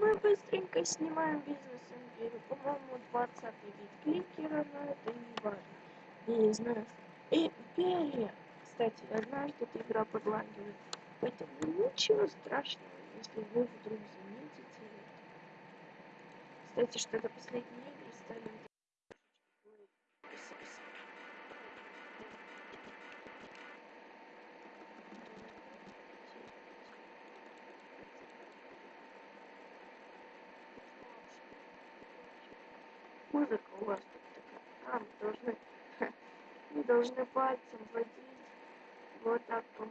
Мы быстренько снимаем бизнес империю. По-моему, 20 вид кликера, но это не важно. Я не знаю. Империя. Кстати, однажды эта игра подлагивает. Поэтому ничего страшного, если вы вдруг заметите это. Кстати, что-то последние игры стали музыка у вас тут такая. А, должны, мы должны пальцем водить вот так по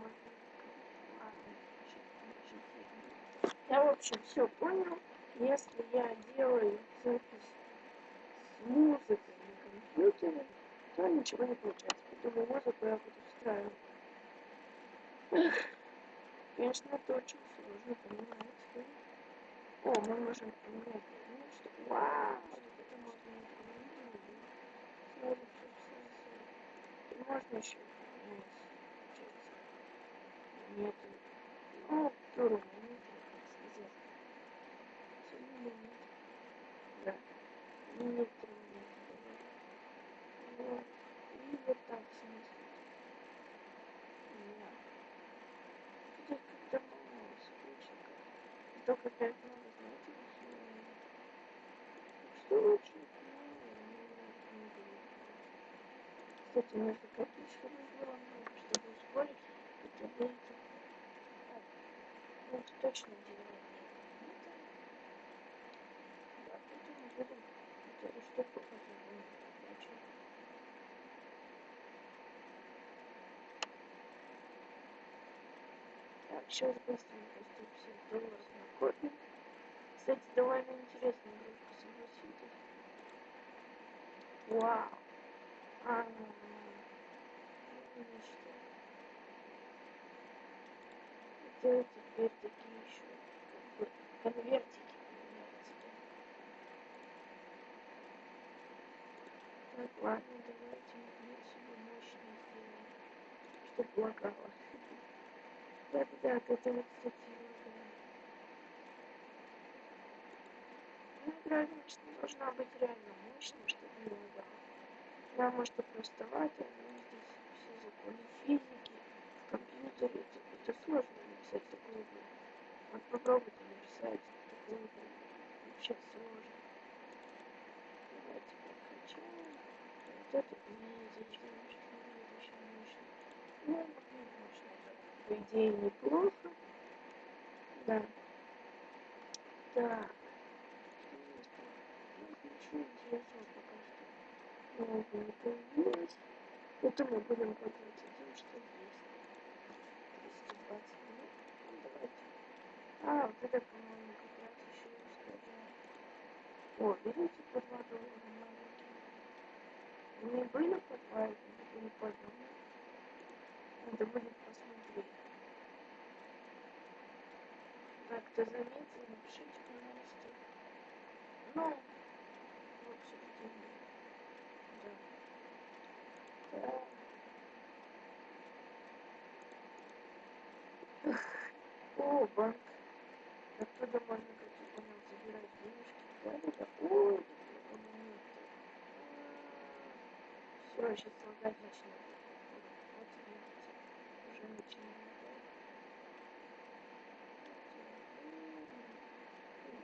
Я, в общем, все понял. Если я делаю запись с музыкой на компьютере, то ничего не получается. Поэтому музыку я буду встраивать. Конечно, это очень сложно, понимаете? О, мы можем поменять. Вау! Можно еще нет ну вторую минуту сказать. Да. Нет вот и вот так смысл да. Как-то мало скучно только пять нужно копить, чтобы было много, чтобы ускорить, это будет... Ну, это точно дело. Да, потом будем эту штуку потом Так, сейчас быстренько 150 долларов накопим. Кстати, довольно интересная игрушка, согласитесь. Вау! А, сделать теперь такие еще как бы конвертики так ладно давайте мы себе мощно сделаем чтобы лагало да да да это вот кстати ну игра конечно должна быть реально мощной чтобы не лагало она может и простовать но здесь законы физики в компьютере это, сложно написать такую игру. Вот попробуйте написать такую игру. Вообще сложно. Давайте прокачаем. Вот это не зачем, что это еще мощно. Ну, мощно. По идее неплохо. Да. Так. Ничего интересного пока что. Нового не появилось. Это мы будем пользоваться тем, что есть. 220 минут. Ну, давайте. А, вот это, по-моему, как раз еще ускоряет. О, видите, по 2 доллара маленькие. Не были по 2, это не по одному. Надо будет посмотреть. Так, кто заметил, напишите, пожалуйста. Ну, в общем-то, да. Так. О, банк. Оттуда можно, как я понял, забирать денежки. Да, да. Ой, Все, сейчас лагать начнет. Вот видите, уже начинает.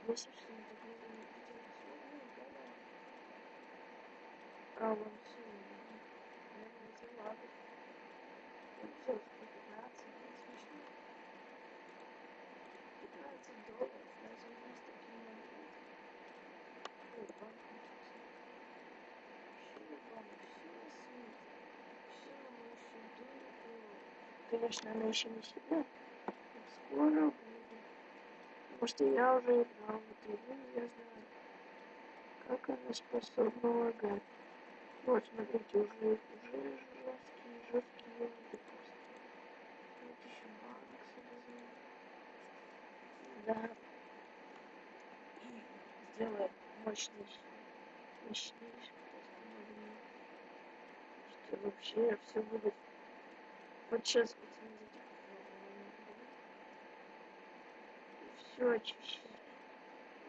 Если что не так не видите, а вон все, наверное, залагать. Вот все, 20 долларов на 90 километров. Ой, банк Конечно, она еще не сидит. Скоро будет. Потому что я уже играл в эту игру, я знаю, как она способна лагать. Вот, смотрите, уже, уже Да. И сделаем мощнейший, мощнейший. Что вообще все будет. Вот сейчас все очищает.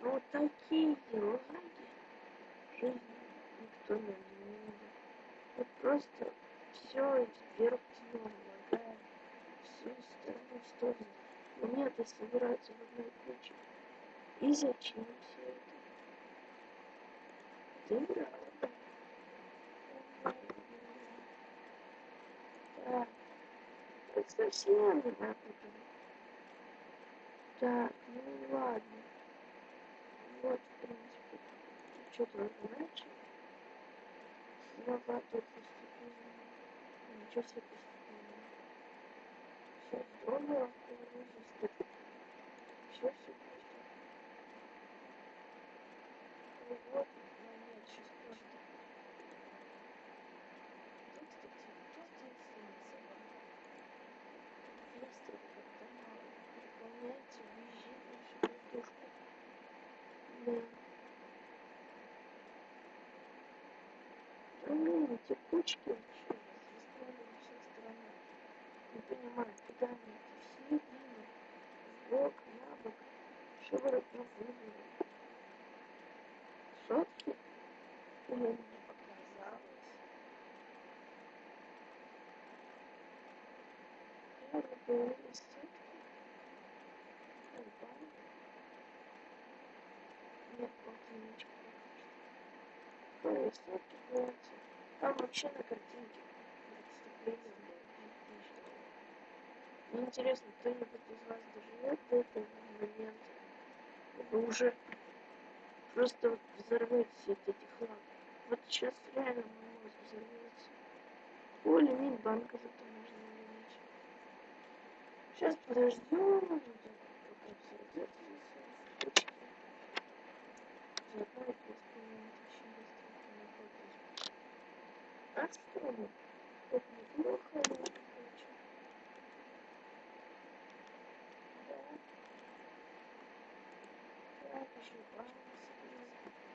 Ну вот такие лаги жизни никто не нужен. Вот просто все из первых лагает. Все из стороны в сторону. Монеты собираются в одной куче. И зачем все это? Ты да? Так. Совсем не напутано. Так, ну ладно. Вот, в принципе. Что-то иначе. Слова тут постепенно. Ничего себе. Все здорово, все все. Ну вот, но нет, сейчас просто. Тут, просто инстинкция. Место как-то мало. Выполняется, визжит нашу картошку. Да. Ну, эти кучки вообще застряли на всех сторонах. Не понимаю, куда они идти? В середину, в бок, на бок. Что вы от выбрали? Сотки? Или мне показалось? Я выбрала сотки. Альбан. Нет, полтинничка пока что. Сотки платья. Там вообще на картинке представление интересно, кто-нибудь из вас доживет до этого момента? Вы уже просто вот взорветесь от этих ламп. Вот сейчас реально мой мозг взорвется. О, лимит банка зато можно увеличить. Сейчас подождем, пока взорвется. Заодно. А? Это неплохо, очень. Да. Так, ошибаемся.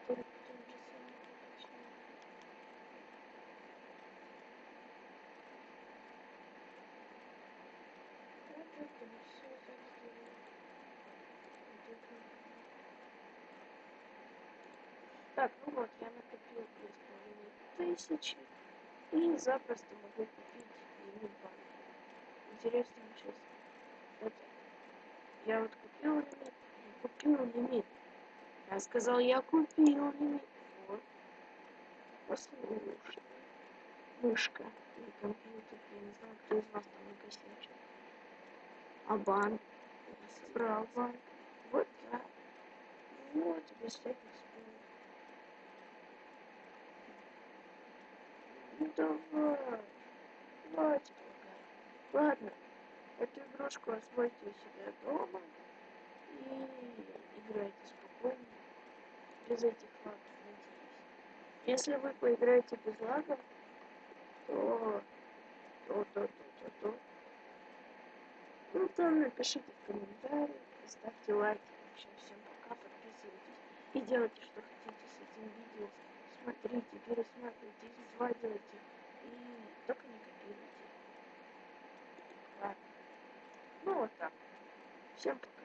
Только тот же самый точно. Вот это все так сделано. Вот это. Так, ну вот, я накопил две с половиной тысячи. И запросто могу купить лимит банка. Интересно сейчас. Вот я вот купил лимит. Купил лимит. Я сказал, я купил лимит. Вот. Послушай. Мышка или компьютер. Я не знаю, кто из вас там накосячил. А банк? Я собрал банк. Вот так. Вот, без всяких споров. Ну давай. Лагать. Ладно. Эту игрушку освойте себя дома. И играйте спокойно. Без этих лагов, надеюсь. Если вы поиграете без лагов, то... То, то, то, то, то. Ну, там напишите в комментариях, ставьте лайки. В общем, всем пока, подписывайтесь и делайте, что хотите с этим видео. Смотрите, пересматривайте, изводите и только не копируйте. Ладно. Ну вот так. Всем пока.